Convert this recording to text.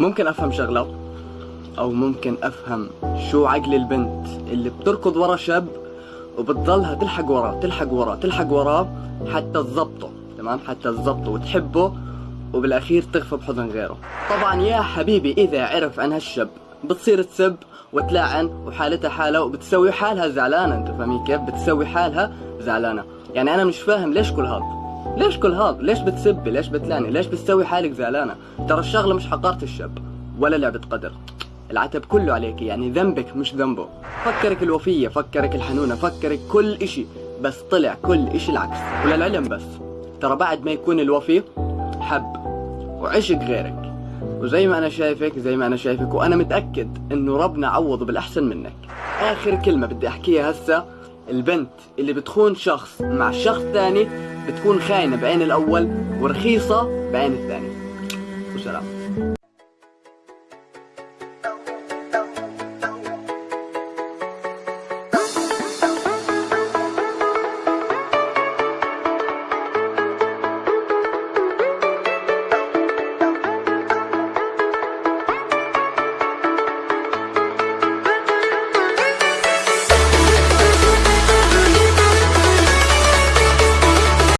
ممكن أفهم شغلة أو ممكن أفهم شو عقل البنت اللي بتركض ورا شاب وبتضلها تلحق وراه تلحق وراه تلحق وراه حتى تظبطه تمام؟ حتى تظبطه وتحبه وبالأخير تغفى بحضن غيره. طبعا يا حبيبي إذا عرف عن هالشاب بتصير تسب وتلاعن وحالتها حالة وبتسوي حالها زعلانة أنت فاهمين كيف؟ بتسوي حالها زعلانة. يعني أنا مش فاهم ليش كل هذا؟ ليش كل هذا؟ ليش بتسبي ليش بتلعني؟ ليش بتسوي حالك زعلانة؟ ترى الشغلة مش حقارة الشاب ولا لعبة قدر. العتب كله عليك يعني ذنبك مش ذنبه. فكرك الوفية فكرك الحنونة فكرك كل إشي بس طلع كل إشي العكس. وللعلم بس. ترى بعد ما يكون الوفي حب وعشق غيرك. وزي ما أنا شايفك زي ما أنا شايفك وأنا متأكد إنه ربنا عوضه بالأحسن منك. آخر كلمة بدي أحكيها هسه البنت اللي بتخون شخص مع شخص ثاني بتكون خاينة بعين الأول ورخيصة بعين الثاني. وسلام.